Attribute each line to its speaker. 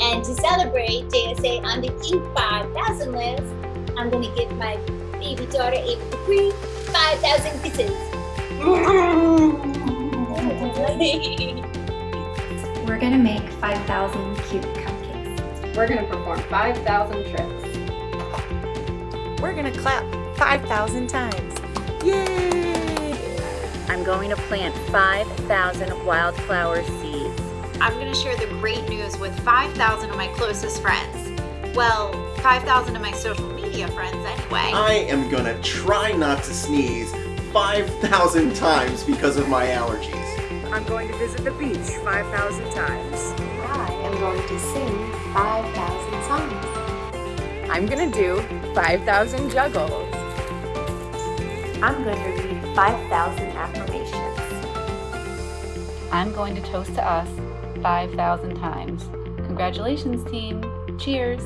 Speaker 1: And to celebrate JSA on the Inc. 5000 list, I'm gonna give my baby daughter Ava Dupree 5,000 kisses.
Speaker 2: We're gonna make 5,000 cute cupcakes.
Speaker 3: We're gonna perform 5,000 tricks.
Speaker 4: We're gonna clap 5,000 times. Yay!
Speaker 5: I'm going to plant 5,000 wildflower seeds.
Speaker 6: I'm going to share the great news with 5,000 of my closest friends. Well, 5,000 of my social media friends anyway.
Speaker 7: I am gonna try not to sneeze 5,000 times because of my allergies.
Speaker 4: I'm going to visit the beach 5,000 times.
Speaker 3: I am going to sing 5,000 songs.
Speaker 4: I'm gonna do 5,000 juggles.
Speaker 2: I'm going to read 5,000 affirmations.
Speaker 8: I'm going to toast to us 5,000 times. Congratulations, team. Cheers.